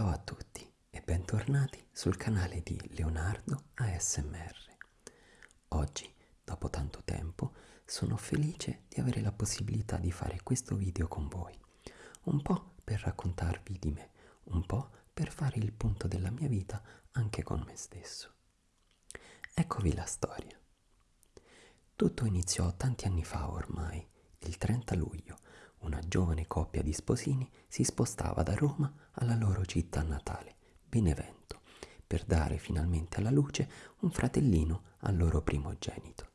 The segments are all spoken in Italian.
Ciao a tutti e bentornati sul canale di Leonardo ASMR. Oggi, dopo tanto tempo, sono felice di avere la possibilità di fare questo video con voi. Un po' per raccontarvi di me, un po' per fare il punto della mia vita anche con me stesso. Eccovi la storia. Tutto iniziò tanti anni fa ormai, il 30 luglio, una giovane coppia di sposini si spostava da Roma alla loro città natale, Benevento, per dare finalmente alla luce un fratellino al loro primogenito.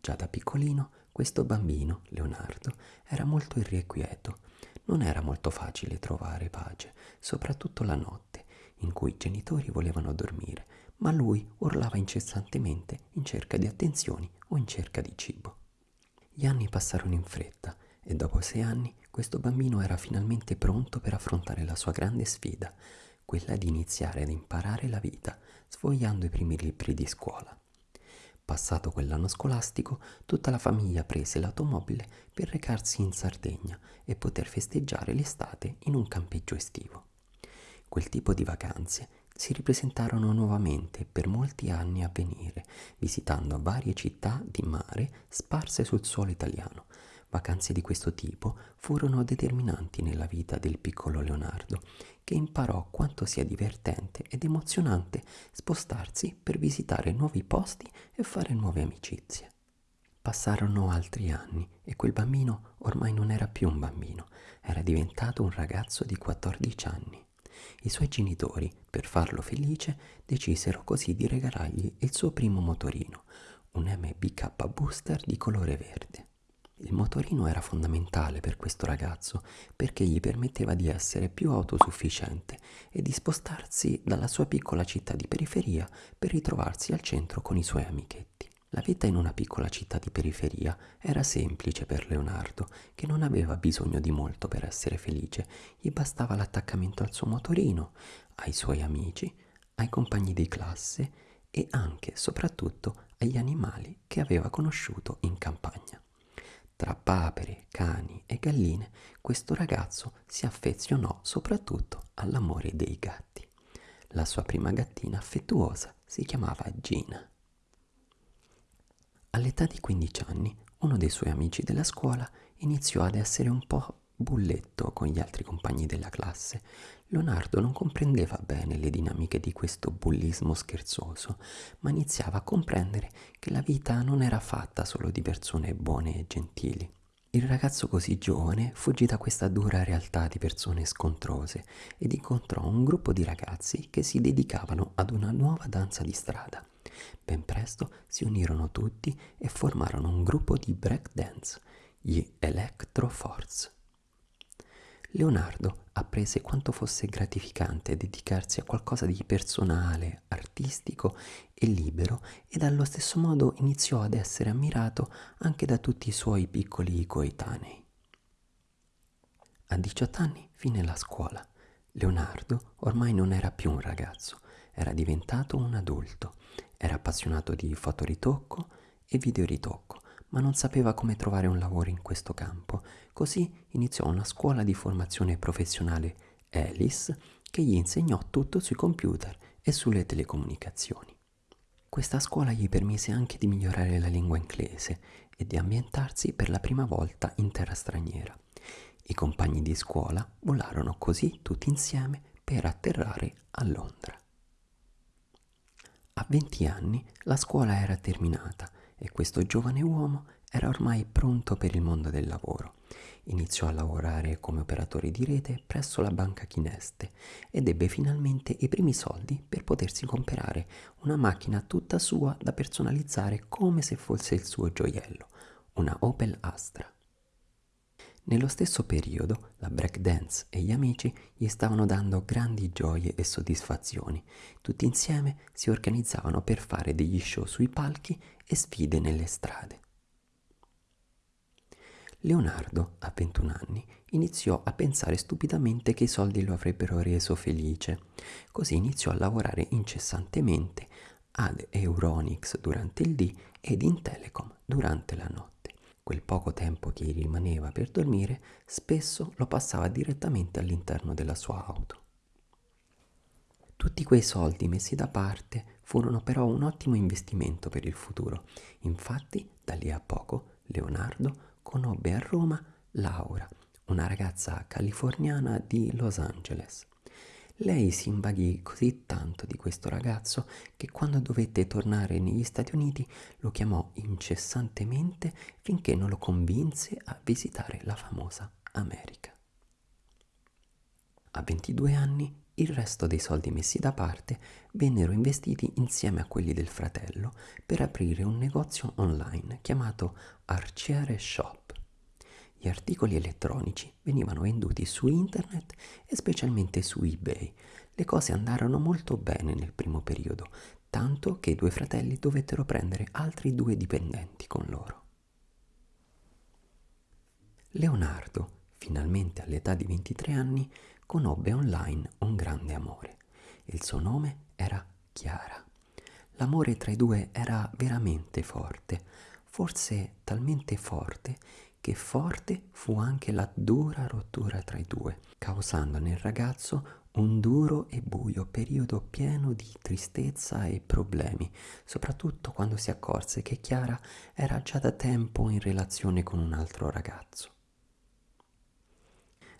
Già da piccolino questo bambino, Leonardo, era molto irrequieto. Non era molto facile trovare pace, soprattutto la notte, in cui i genitori volevano dormire, ma lui urlava incessantemente in cerca di attenzioni o in cerca di cibo. Gli anni passarono in fretta e dopo sei anni questo bambino era finalmente pronto per affrontare la sua grande sfida, quella di iniziare ad imparare la vita, sfogliando i primi libri di scuola. Passato quell'anno scolastico, tutta la famiglia prese l'automobile per recarsi in Sardegna e poter festeggiare l'estate in un campeggio estivo. Quel tipo di vacanze si ripresentarono nuovamente per molti anni a venire, visitando varie città di mare sparse sul suolo italiano, Vacanze di questo tipo furono determinanti nella vita del piccolo Leonardo, che imparò quanto sia divertente ed emozionante spostarsi per visitare nuovi posti e fare nuove amicizie. Passarono altri anni e quel bambino ormai non era più un bambino, era diventato un ragazzo di 14 anni. I suoi genitori, per farlo felice, decisero così di regalargli il suo primo motorino, un MBK Booster di colore verde. Il motorino era fondamentale per questo ragazzo perché gli permetteva di essere più autosufficiente e di spostarsi dalla sua piccola città di periferia per ritrovarsi al centro con i suoi amichetti. La vita in una piccola città di periferia era semplice per Leonardo, che non aveva bisogno di molto per essere felice, gli bastava l'attaccamento al suo motorino, ai suoi amici, ai compagni di classe e anche, soprattutto, agli animali che aveva conosciuto in campagna. Tra papere, cani e galline, questo ragazzo si affezionò soprattutto all'amore dei gatti. La sua prima gattina affettuosa si chiamava Gina. All'età di 15 anni, uno dei suoi amici della scuola iniziò ad essere un po' bulletto con gli altri compagni della classe. Leonardo non comprendeva bene le dinamiche di questo bullismo scherzoso, ma iniziava a comprendere che la vita non era fatta solo di persone buone e gentili. Il ragazzo così giovane fuggì da questa dura realtà di persone scontrose ed incontrò un gruppo di ragazzi che si dedicavano ad una nuova danza di strada. Ben presto si unirono tutti e formarono un gruppo di break dance, gli Electro Force. Leonardo apprese quanto fosse gratificante dedicarsi a qualcosa di personale, artistico e libero ed allo stesso modo iniziò ad essere ammirato anche da tutti i suoi piccoli coetanei. A 18 anni fine la scuola. Leonardo ormai non era più un ragazzo, era diventato un adulto. Era appassionato di fotoritocco e videoritocco ma non sapeva come trovare un lavoro in questo campo. Così iniziò una scuola di formazione professionale Alice che gli insegnò tutto sui computer e sulle telecomunicazioni. Questa scuola gli permise anche di migliorare la lingua inglese e di ambientarsi per la prima volta in terra straniera. I compagni di scuola volarono così tutti insieme per atterrare a Londra. A 20 anni la scuola era terminata e questo giovane uomo era ormai pronto per il mondo del lavoro. Iniziò a lavorare come operatore di rete presso la banca Chineste ed ebbe finalmente i primi soldi per potersi comprare una macchina tutta sua da personalizzare come se fosse il suo gioiello, una Opel Astra. Nello stesso periodo la breakdance e gli amici gli stavano dando grandi gioie e soddisfazioni. Tutti insieme si organizzavano per fare degli show sui palchi e sfide nelle strade. Leonardo, a 21 anni, iniziò a pensare stupidamente che i soldi lo avrebbero reso felice. Così iniziò a lavorare incessantemente ad Euronics durante il dì ed in Telecom durante la notte. Quel poco tempo che gli rimaneva per dormire spesso lo passava direttamente all'interno della sua auto. Tutti quei soldi messi da parte furono però un ottimo investimento per il futuro. Infatti, da lì a poco, Leonardo conobbe a Roma Laura, una ragazza californiana di Los Angeles. Lei si invaghì così tanto di questo ragazzo che quando dovette tornare negli Stati Uniti lo chiamò incessantemente finché non lo convinse a visitare la famosa America. A 22 anni il resto dei soldi messi da parte vennero investiti insieme a quelli del fratello per aprire un negozio online chiamato Arciere Shop. Gli articoli elettronici venivano venduti su internet e specialmente su eBay. Le cose andarono molto bene nel primo periodo, tanto che i due fratelli dovettero prendere altri due dipendenti con loro. Leonardo, finalmente all'età di 23 anni, conobbe online un grande amore. Il suo nome era Chiara. L'amore tra i due era veramente forte, forse talmente forte che forte fu anche la dura rottura tra i due, causando nel ragazzo un duro e buio periodo pieno di tristezza e problemi, soprattutto quando si accorse che Chiara era già da tempo in relazione con un altro ragazzo.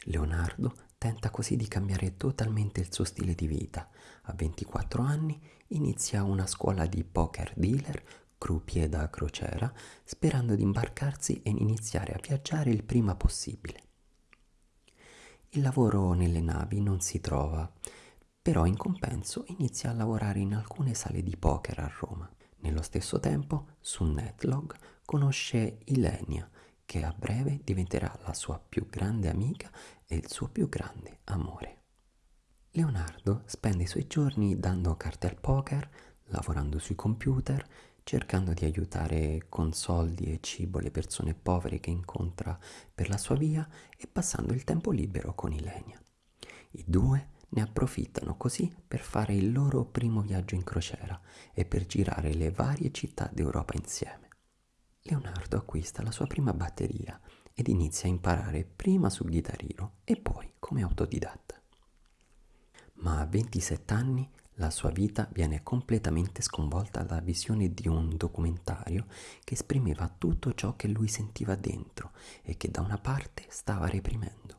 Leonardo tenta così di cambiare totalmente il suo stile di vita. A 24 anni inizia una scuola di poker dealer croupier da crociera, sperando di imbarcarsi e iniziare a viaggiare il prima possibile. Il lavoro nelle navi non si trova, però in compenso inizia a lavorare in alcune sale di poker a Roma. Nello stesso tempo, su Netlog conosce Ilenia, che a breve diventerà la sua più grande amica e il suo più grande amore. Leonardo spende i suoi giorni dando carte al poker, lavorando sui computer, cercando di aiutare con soldi e cibo le persone povere che incontra per la sua via e passando il tempo libero con Ilenia. I due ne approfittano così per fare il loro primo viaggio in crociera e per girare le varie città d'Europa insieme. Leonardo acquista la sua prima batteria ed inizia a imparare prima sul chitarrino e poi come autodidatta. Ma a 27 anni la sua vita viene completamente sconvolta dalla visione di un documentario che esprimeva tutto ciò che lui sentiva dentro e che da una parte stava reprimendo.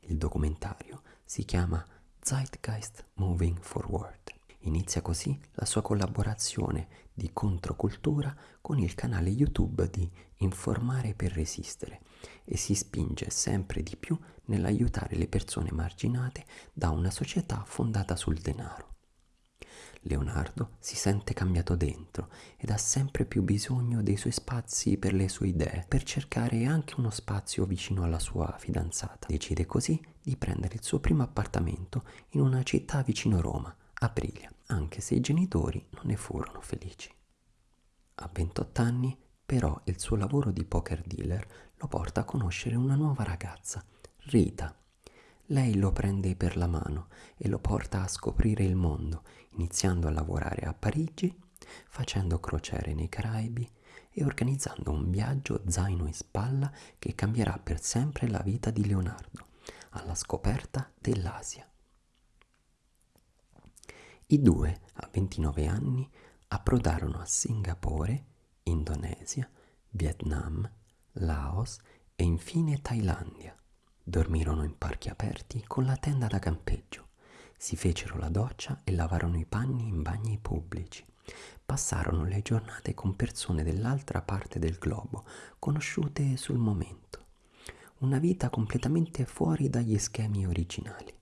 Il documentario si chiama Zeitgeist Moving Forward. Inizia così la sua collaborazione di controcultura con il canale YouTube di Informare per resistere e si spinge sempre di più nell'aiutare le persone marginate da una società fondata sul denaro. Leonardo si sente cambiato dentro ed ha sempre più bisogno dei suoi spazi per le sue idee, per cercare anche uno spazio vicino alla sua fidanzata. Decide così di prendere il suo primo appartamento in una città vicino Roma, Aprilia, anche se i genitori non ne furono felici. A 28 anni, però, il suo lavoro di poker dealer lo porta a conoscere una nuova ragazza, Rita, lei lo prende per la mano e lo porta a scoprire il mondo, iniziando a lavorare a Parigi, facendo crociere nei Caraibi e organizzando un viaggio zaino in spalla che cambierà per sempre la vita di Leonardo, alla scoperta dell'Asia. I due, a 29 anni, approdarono a Singapore, Indonesia, Vietnam, Laos e infine Thailandia Dormirono in parchi aperti con la tenda da campeggio. Si fecero la doccia e lavarono i panni in bagni pubblici. Passarono le giornate con persone dell'altra parte del globo, conosciute sul momento. Una vita completamente fuori dagli schemi originali.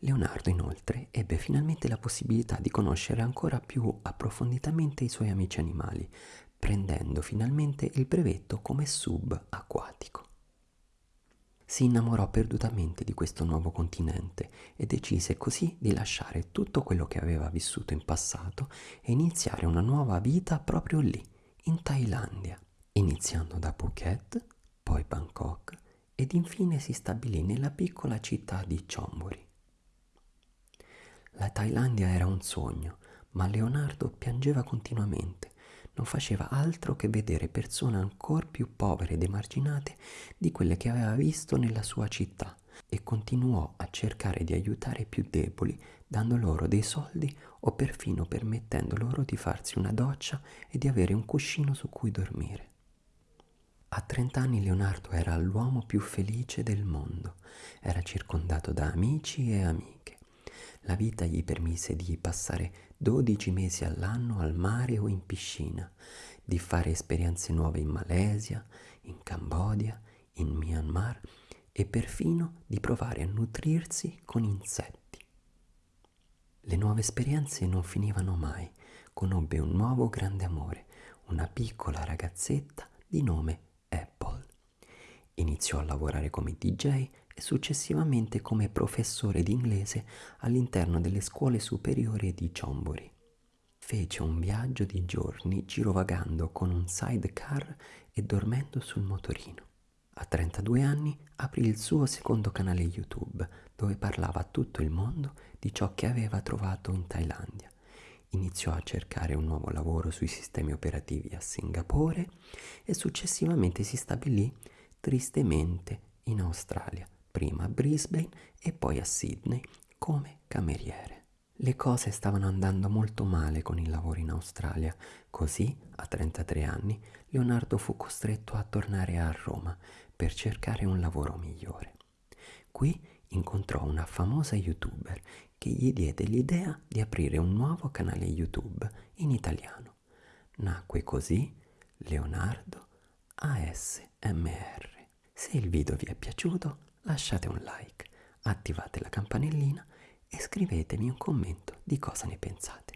Leonardo inoltre ebbe finalmente la possibilità di conoscere ancora più approfonditamente i suoi amici animali, prendendo finalmente il brevetto come sub acquatico si innamorò perdutamente di questo nuovo continente e decise così di lasciare tutto quello che aveva vissuto in passato e iniziare una nuova vita proprio lì, in Thailandia, iniziando da Phuket, poi Bangkok ed infine si stabilì nella piccola città di Chonburi. La Thailandia era un sogno, ma Leonardo piangeva continuamente non faceva altro che vedere persone ancora più povere ed emarginate di quelle che aveva visto nella sua città e continuò a cercare di aiutare i più deboli dando loro dei soldi o perfino permettendo loro di farsi una doccia e di avere un cuscino su cui dormire. A 30 anni Leonardo era l'uomo più felice del mondo, era circondato da amici e amiche. La vita gli permise di passare 12 mesi all'anno al mare o in piscina, di fare esperienze nuove in Malesia, in Cambogia, in Myanmar e perfino di provare a nutrirsi con insetti. Le nuove esperienze non finivano mai. Conobbe un nuovo grande amore, una piccola ragazzetta di nome. Iniziò a lavorare come DJ e successivamente come professore di inglese all'interno delle scuole superiori di Chonburi. Fece un viaggio di giorni girovagando con un sidecar e dormendo sul motorino. A 32 anni aprì il suo secondo canale YouTube dove parlava a tutto il mondo di ciò che aveva trovato in Thailandia. Iniziò a cercare un nuovo lavoro sui sistemi operativi a Singapore e successivamente si stabilì tristemente in Australia, prima a Brisbane e poi a Sydney come cameriere. Le cose stavano andando molto male con il lavoro in Australia, così a 33 anni Leonardo fu costretto a tornare a Roma per cercare un lavoro migliore. Qui incontrò una famosa youtuber che gli diede l'idea di aprire un nuovo canale YouTube in italiano. Nacque così Leonardo ASMR. Se il video vi è piaciuto lasciate un like, attivate la campanellina e scrivetemi un commento di cosa ne pensate.